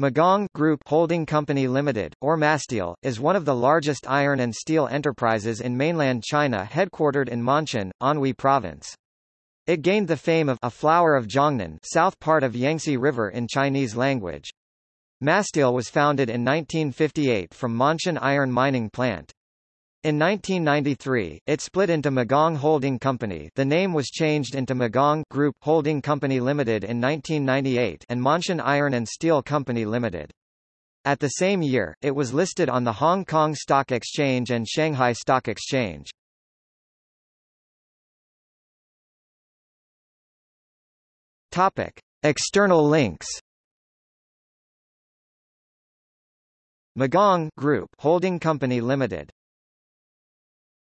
Magang Group Holding Company Limited, or Masteel, is one of the largest iron and steel enterprises in mainland China headquartered in Ma'anshan, Anhui Province. It gained the fame of a flower of Jiangnan south part of Yangtze River in Chinese language. Masteel was founded in 1958 from Ma'anshan Iron Mining Plant. In 1993, it split into Magang Holding Company the name was changed into Magang Group Holding Company Limited in 1998 and Ma'anshan Iron and Steel Company Limited. At the same year, it was listed on the Hong Kong Stock Exchange and Shanghai Stock Exchange. Topic. External links Magang Group Holding Company Limited